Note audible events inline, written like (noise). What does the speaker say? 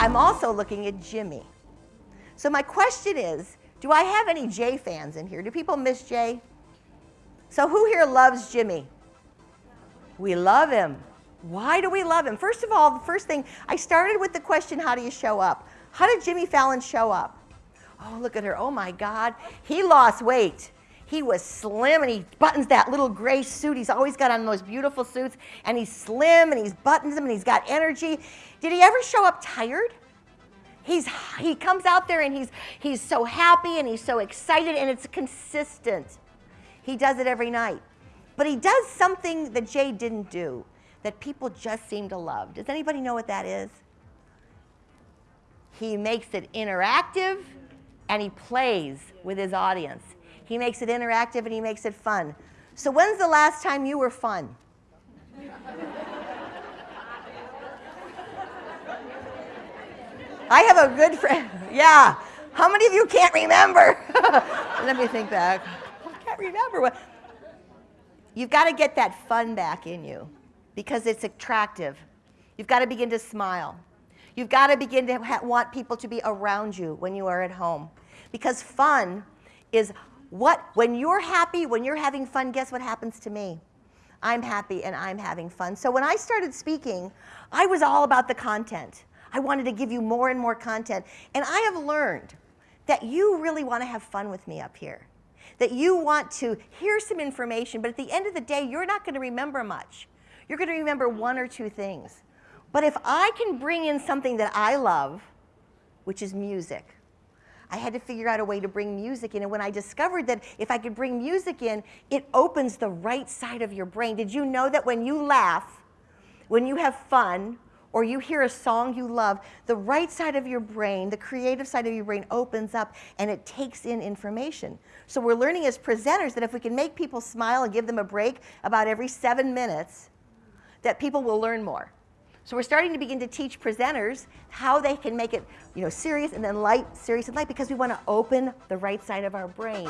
I'm also looking at Jimmy. So my question is, do I have any Jay fans in here? Do people miss Jay? So who here loves Jimmy? We love him. Why do we love him? First of all, the first thing, I started with the question, how do you show up? How did Jimmy Fallon show up? Oh, look at her. Oh my God. He lost weight. He was slim and he buttons that little gray suit. He's always got on those beautiful suits and he's slim and he's buttons them and he's got energy. Did he ever show up tired? He's, he comes out there and he's, he's so happy and he's so excited and it's consistent. He does it every night. But he does something that Jay didn't do that people just seem to love. Does anybody know what that is? He makes it interactive and he plays with his audience. He makes it interactive and he makes it fun. So when's the last time you were fun? I have a good friend. Yeah. How many of you can't remember? (laughs) Let me think back. I can't remember. What. You've got to get that fun back in you because it's attractive. You've got to begin to smile. You've got to begin to want people to be around you when you are at home. Because fun is what, when you're happy, when you're having fun, guess what happens to me? I'm happy and I'm having fun. So when I started speaking, I was all about the content. I wanted to give you more and more content. And I have learned that you really want to have fun with me up here. That you want to hear some information, but at the end of the day, you're not going to remember much. You're going to remember one or two things. But if I can bring in something that I love, which is music, I had to figure out a way to bring music in. And when I discovered that if I could bring music in, it opens the right side of your brain. Did you know that when you laugh, when you have fun, or you hear a song you love, the right side of your brain, the creative side of your brain opens up and it takes in information. So we're learning as presenters that if we can make people smile and give them a break about every seven minutes, that people will learn more. So we're starting to begin to teach presenters how they can make it you know, serious and then light, serious and light, because we want to open the right side of our brain.